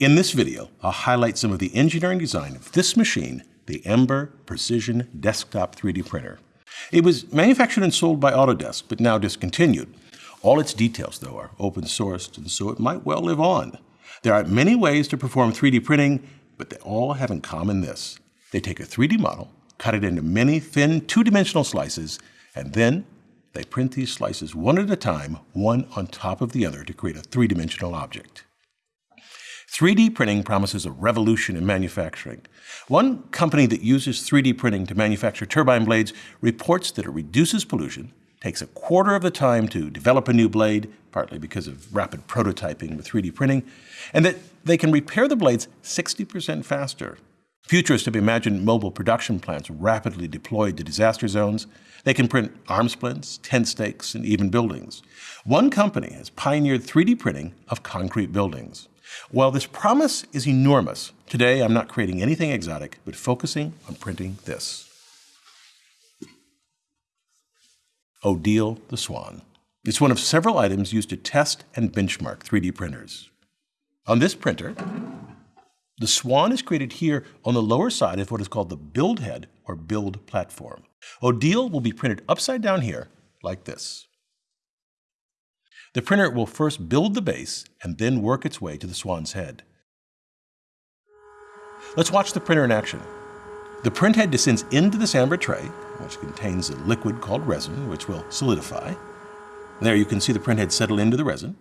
In this video, I'll highlight some of the engineering design of this machine, the Ember Precision Desktop 3D Printer. It was manufactured and sold by Autodesk, but now discontinued. All its details, though, are open sourced, and so it might well live on. There are many ways to perform 3D printing, but they all have in common this. They take a 3D model, cut it into many thin two-dimensional slices, and then they print these slices one at a time, one on top of the other to create a three-dimensional object. 3D printing promises a revolution in manufacturing. One company that uses 3D printing to manufacture turbine blades reports that it reduces pollution, takes a quarter of the time to develop a new blade, partly because of rapid prototyping with 3D printing, and that they can repair the blades 60% faster. Futurists have imagined mobile production plants rapidly deployed to disaster zones. They can print arm splints, tent stakes, and even buildings. One company has pioneered 3D printing of concrete buildings. While this promise is enormous, today I'm not creating anything exotic, but focusing on printing this. Odile the Swan. It's one of several items used to test and benchmark 3D printers. On this printer, the swan is created here on the lower side of what is called the build head or build platform. Odile will be printed upside down here like this. The printer will first build the base and then work its way to the swan's head. Let's watch the printer in action. The print head descends into this amber tray, which contains a liquid called resin, which will solidify. There you can see the print head settle into the resin.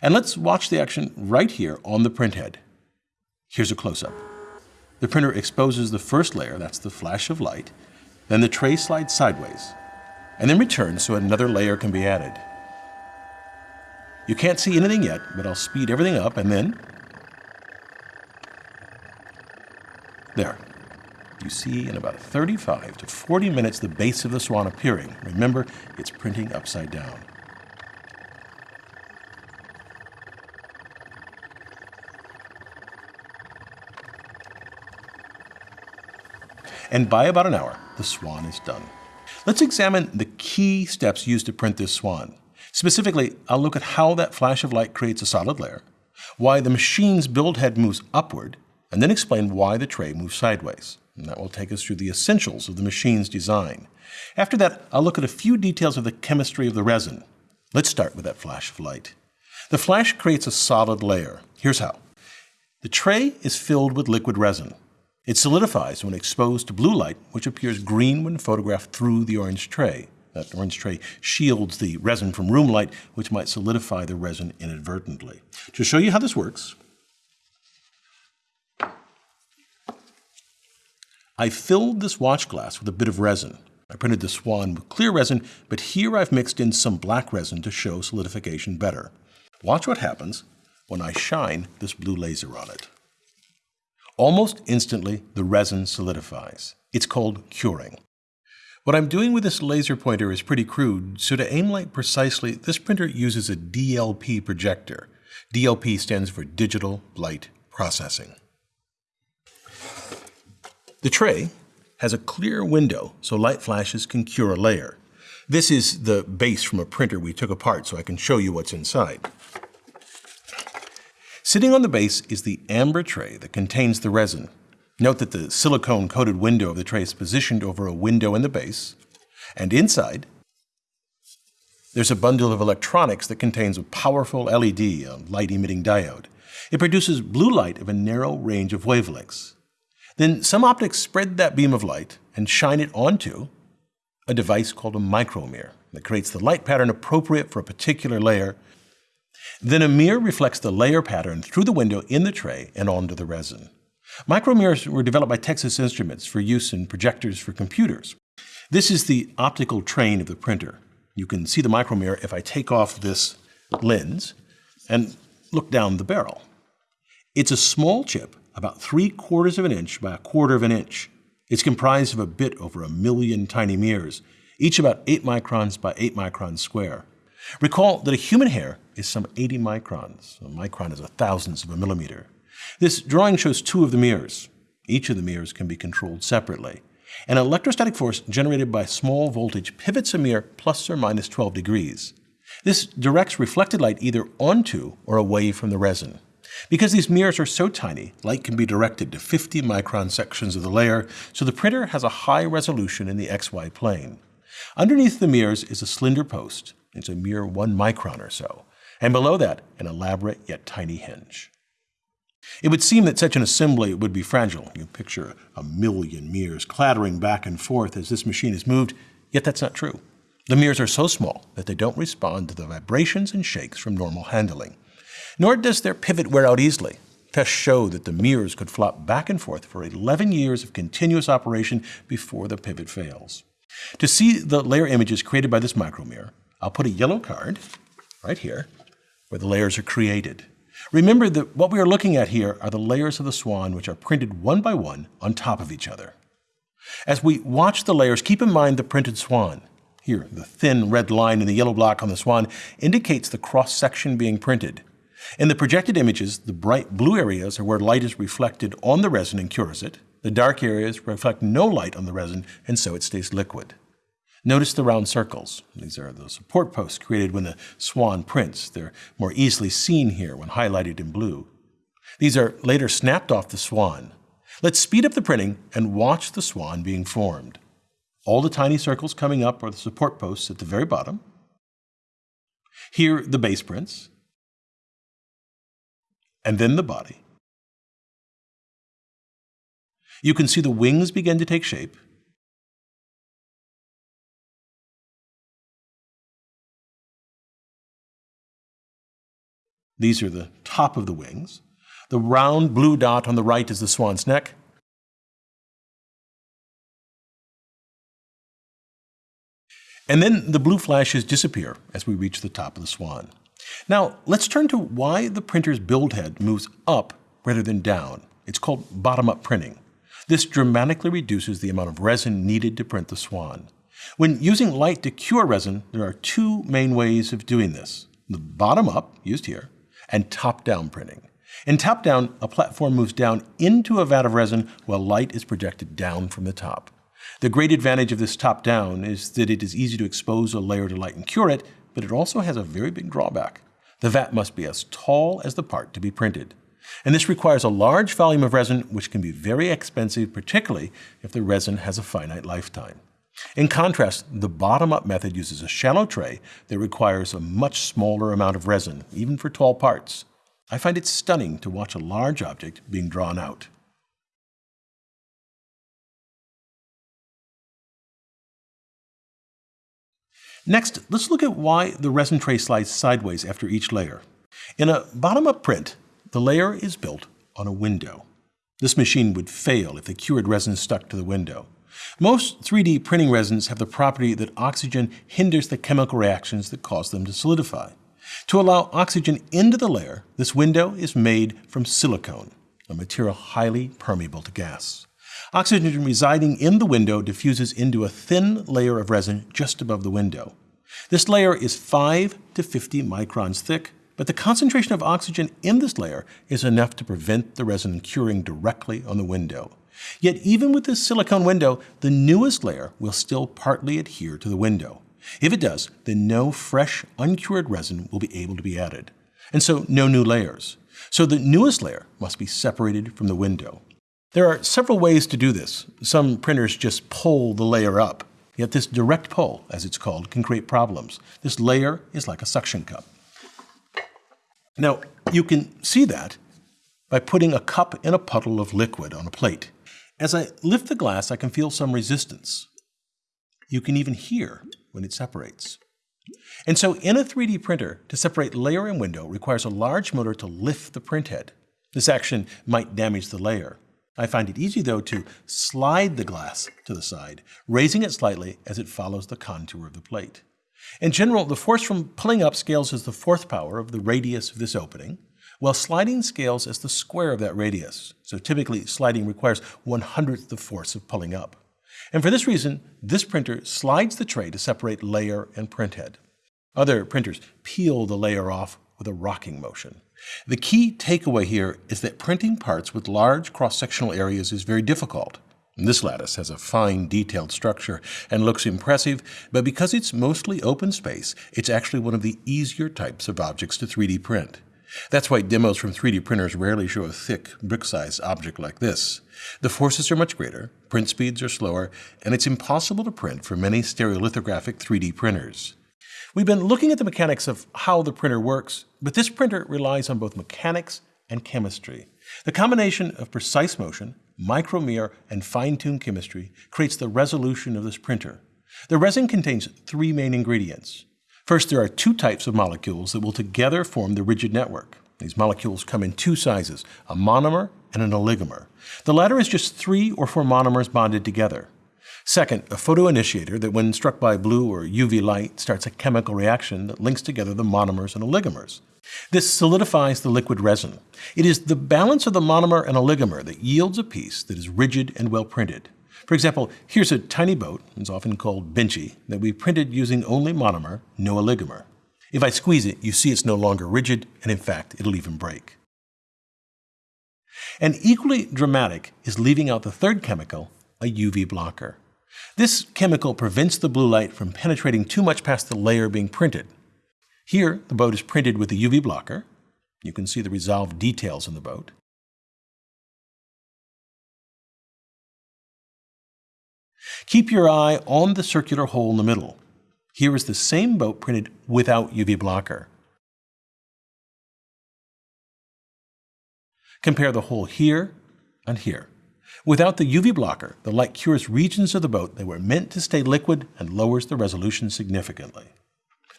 And let's watch the action right here on the print head. Here's a close-up. The printer exposes the first layer, that's the flash of light, then the tray slides sideways, and then returns so another layer can be added. You can't see anything yet, but I'll speed everything up and then... There. You see in about 35 to 40 minutes the base of the swan appearing. Remember, it's printing upside down. And by about an hour, the swan is done. Let's examine the key steps used to print this swan. Specifically, I'll look at how that flash of light creates a solid layer, why the machine's build head moves upward, and then explain why the tray moves sideways. And that will take us through the essentials of the machine's design. After that, I'll look at a few details of the chemistry of the resin. Let's start with that flash of light. The flash creates a solid layer. Here's how. The tray is filled with liquid resin. It solidifies when exposed to blue light, which appears green when photographed through the orange tray. That orange tray shields the resin from room light, which might solidify the resin inadvertently. To show you how this works, I filled this watch glass with a bit of resin. I printed the swan with clear resin, but here I've mixed in some black resin to show solidification better. Watch what happens when I shine this blue laser on it. Almost instantly, the resin solidifies. It's called curing. What I'm doing with this laser pointer is pretty crude, so to aim light precisely, this printer uses a DLP projector. DLP stands for Digital Light Processing. The tray has a clear window so light flashes can cure a layer. This is the base from a printer we took apart so I can show you what's inside. Sitting on the base is the amber tray that contains the resin. Note that the silicone-coated window of the tray is positioned over a window in the base, and inside, there's a bundle of electronics that contains a powerful LED, a light-emitting diode. It produces blue light of a narrow range of wavelengths. Then some optics spread that beam of light and shine it onto a device called a micromirror that creates the light pattern appropriate for a particular layer. Then a mirror reflects the layer pattern through the window in the tray and onto the resin. Micromirrors were developed by Texas Instruments for use in projectors for computers. This is the optical train of the printer. You can see the micromirror if I take off this lens and look down the barrel. It's a small chip, about three quarters of an inch by a quarter of an inch. It's comprised of a bit over a million tiny mirrors, each about 8 microns by 8 microns square. Recall that a human hair is some 80 microns. A micron is a thousandth of a millimeter. This drawing shows two of the mirrors. Each of the mirrors can be controlled separately. An electrostatic force generated by small voltage pivots a mirror plus or minus 12 degrees. This directs reflected light either onto or away from the resin. Because these mirrors are so tiny, light can be directed to 50 micron sections of the layer, so the printer has a high resolution in the XY plane. Underneath the mirrors is a slender post. It's a mere one micron or so. And below that, an elaborate yet tiny hinge. It would seem that such an assembly would be fragile. You picture a million mirrors clattering back and forth as this machine is moved, yet that's not true. The mirrors are so small that they don't respond to the vibrations and shakes from normal handling. Nor does their pivot wear out easily. Tests show that the mirrors could flop back and forth for 11 years of continuous operation before the pivot fails. To see the layer images created by this micromirror, I'll put a yellow card right here where the layers are created. Remember that what we are looking at here are the layers of the swan which are printed one by one on top of each other. As we watch the layers, keep in mind the printed swan. Here, the thin red line in the yellow block on the swan indicates the cross-section being printed. In the projected images, the bright blue areas are where light is reflected on the resin and cures it. The dark areas reflect no light on the resin, and so it stays liquid. Notice the round circles. These are the support posts created when the swan prints. They're more easily seen here when highlighted in blue. These are later snapped off the swan. Let's speed up the printing and watch the swan being formed. All the tiny circles coming up are the support posts at the very bottom. Here, the base prints. And then the body. You can see the wings begin to take shape. These are the top of the wings. The round blue dot on the right is the swan's neck. And then the blue flashes disappear as we reach the top of the swan. Now, let's turn to why the printer's build head moves up rather than down. It's called bottom-up printing. This dramatically reduces the amount of resin needed to print the swan. When using light to cure resin, there are two main ways of doing this. The bottom-up, used here, and top-down printing. In top-down, a platform moves down into a vat of resin while light is projected down from the top. The great advantage of this top-down is that it is easy to expose a layer to light and cure it, but it also has a very big drawback. The vat must be as tall as the part to be printed. And this requires a large volume of resin, which can be very expensive, particularly if the resin has a finite lifetime. In contrast, the bottom-up method uses a shallow tray that requires a much smaller amount of resin, even for tall parts. I find it stunning to watch a large object being drawn out. Next, let's look at why the resin tray slides sideways after each layer. In a bottom-up print, the layer is built on a window. This machine would fail if the cured resin stuck to the window. Most 3D printing resins have the property that oxygen hinders the chemical reactions that cause them to solidify. To allow oxygen into the layer, this window is made from silicone, a material highly permeable to gas. Oxygen residing in the window diffuses into a thin layer of resin just above the window. This layer is 5 to 50 microns thick, but the concentration of oxygen in this layer is enough to prevent the resin curing directly on the window. Yet even with this silicone window, the newest layer will still partly adhere to the window. If it does, then no fresh, uncured resin will be able to be added. And so no new layers. So the newest layer must be separated from the window. There are several ways to do this. Some printers just pull the layer up. Yet this direct pull, as it's called, can create problems. This layer is like a suction cup. Now, you can see that by putting a cup in a puddle of liquid on a plate. As I lift the glass, I can feel some resistance. You can even hear when it separates. And so in a 3D printer, to separate layer and window requires a large motor to lift the printhead. This action might damage the layer. I find it easy, though, to slide the glass to the side, raising it slightly as it follows the contour of the plate. In general, the force from pulling up scales as the fourth power of the radius of this opening, while sliding scales as the square of that radius. So typically, sliding requires one hundredth the force of pulling up. And for this reason, this printer slides the tray to separate layer and printhead. Other printers peel the layer off with a rocking motion. The key takeaway here is that printing parts with large cross-sectional areas is very difficult. This lattice has a fine detailed structure and looks impressive, but because it's mostly open space, it's actually one of the easier types of objects to 3D print. That's why demos from 3D printers rarely show a thick, brick-sized object like this. The forces are much greater, print speeds are slower, and it's impossible to print for many stereolithographic 3D printers. We've been looking at the mechanics of how the printer works, but this printer relies on both mechanics and chemistry. The combination of precise motion, micromirror, and fine-tuned chemistry creates the resolution of this printer. The resin contains three main ingredients. First, there are two types of molecules that will together form the rigid network. These molecules come in two sizes, a monomer and an oligomer. The latter is just three or four monomers bonded together. Second, a photoinitiator that when struck by blue or UV light starts a chemical reaction that links together the monomers and oligomers. This solidifies the liquid resin. It is the balance of the monomer and oligomer that yields a piece that is rigid and well printed. For example, here's a tiny boat, it's often called Benchy, that we printed using only monomer, no oligomer. If I squeeze it, you see it's no longer rigid, and in fact, it'll even break. And equally dramatic is leaving out the third chemical, a UV blocker. This chemical prevents the blue light from penetrating too much past the layer being printed. Here, the boat is printed with a UV blocker. You can see the resolved details in the boat. Keep your eye on the circular hole in the middle. Here is the same boat printed without UV blocker. Compare the hole here and here. Without the UV blocker, the light cures regions of the boat that were meant to stay liquid and lowers the resolution significantly.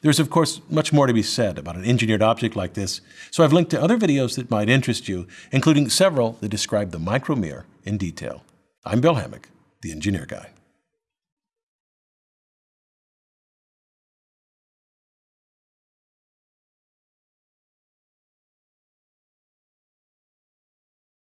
There's of course much more to be said about an engineered object like this, so I've linked to other videos that might interest you, including several that describe the micromirror in detail. I'm Bill Hammack, the Engineer Guy.